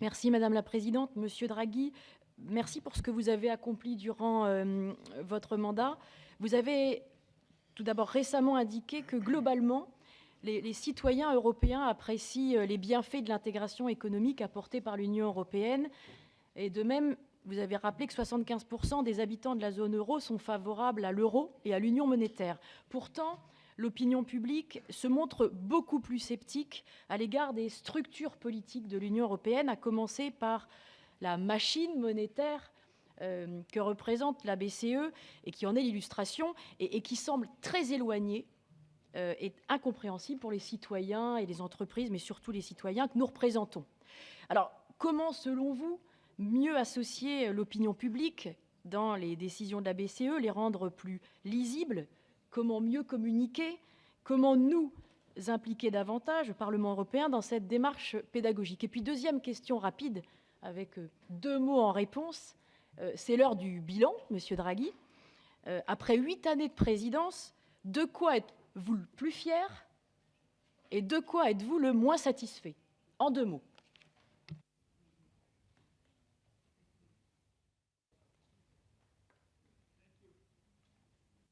Merci Madame la Présidente. Monsieur Draghi, merci pour ce que vous avez accompli durant euh, votre mandat. Vous avez tout d'abord récemment indiqué que globalement, les, les, citoyens européens apprécient euh, les bienfaits de l'intégration économique apportée par l'Union européenne. Et de même, vous avez rappelé que 75% des habitants de la zone euro sont favorables à l'euro et à l'union monétaire. Pourtant, l'opinion publique se montre beaucoup plus sceptique à l'égard des structures politiques de l'Union européenne, à commencer par la machine monétaire euh, que représente la BCE et qui en est l'illustration et, qui semble très éloignée euh, et incompréhensible pour les citoyens et les entreprises, mais surtout les citoyens que nous représentons. Alors, comment, selon vous, mieux associer l'opinion publique dans les décisions de la BCE, les rendre plus lisibles, comment mieux communiquer, comment nous impliquer davantage, le Parlement européen, dans cette démarche pédagogique. Et puis deuxième question rapide, avec euh, deux mots en réponse, euh, c'est l'heure du bilan, Monsieur Draghi. Euh, après huit années de présidence, de quoi êtes-vous le plus fier et de quoi êtes-vous le moins satisfait? En deux mots.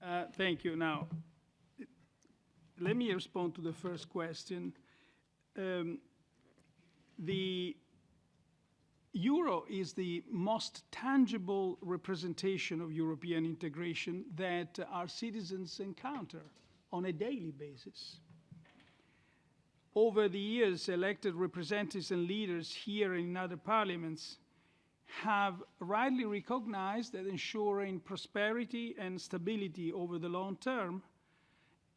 Uh, thank you. Now, let me respond to the first question. Um, the euro is the most tangible representation of European integration that our citizens encounter on a daily basis. Over the years, elected representatives and leaders here and in other parliaments have rightly recognized that ensuring prosperity and stability over the long term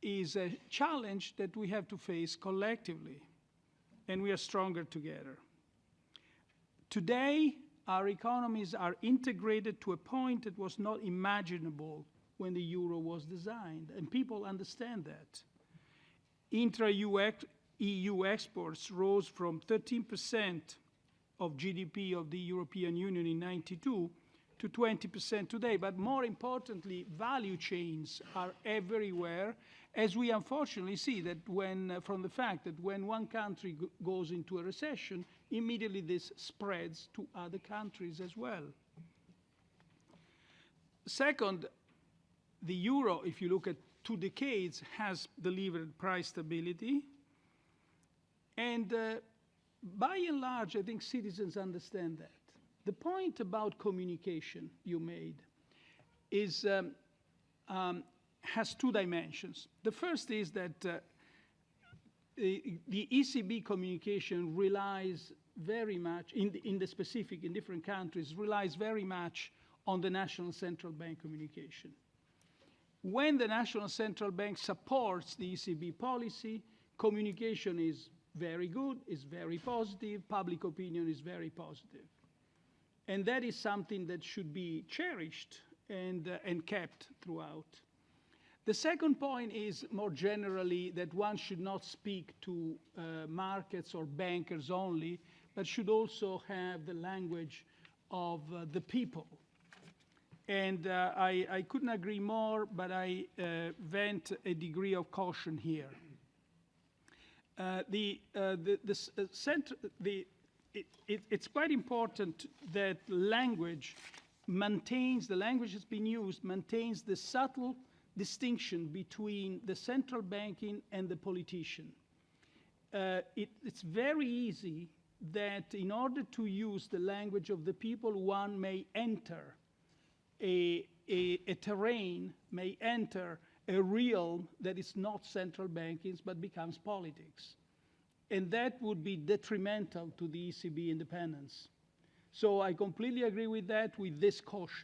is a challenge that we have to face collectively, and we are stronger together. Today, our economies are integrated to a point that was not imaginable when the euro was designed, and people understand that. Intra-EU exports rose from 13 percent of GDP of the European Union in 92 to 20% today. But more importantly, value chains are everywhere, as we unfortunately see that when, uh, from the fact that when one country goes into a recession, immediately this spreads to other countries as well. Second, the euro, if you look at two decades, has delivered price stability. And uh, by and large, I think citizens understand that. The point about communication you made is, um, um, has two dimensions. The first is that uh, the, the, ECB communication relies very much, in the, in the specific, in different countries, relies very much on the national central bank communication. When the national central bank supports the ECB policy, communication is very good, is very positive, public opinion is very positive. And that is something that should be cherished and, uh, and kept throughout. The second point is more generally that one should not speak to uh, markets or bankers only, but should also have the language of uh, the people. And uh, I, I, couldn't agree more, but I uh, vent a degree of caution here. Uh, the, uh, the, the, uh, the, it, it, it's quite important that language maintains, the language that's been used maintains the subtle distinction between the central banking and the politician. It, it's very easy that in order to use the language of the people, one may enter a, a, a terrain, may enter a realm that is not central banking but becomes politics. And that would be detrimental to the ECB independence. So I completely agree with that, with this caution.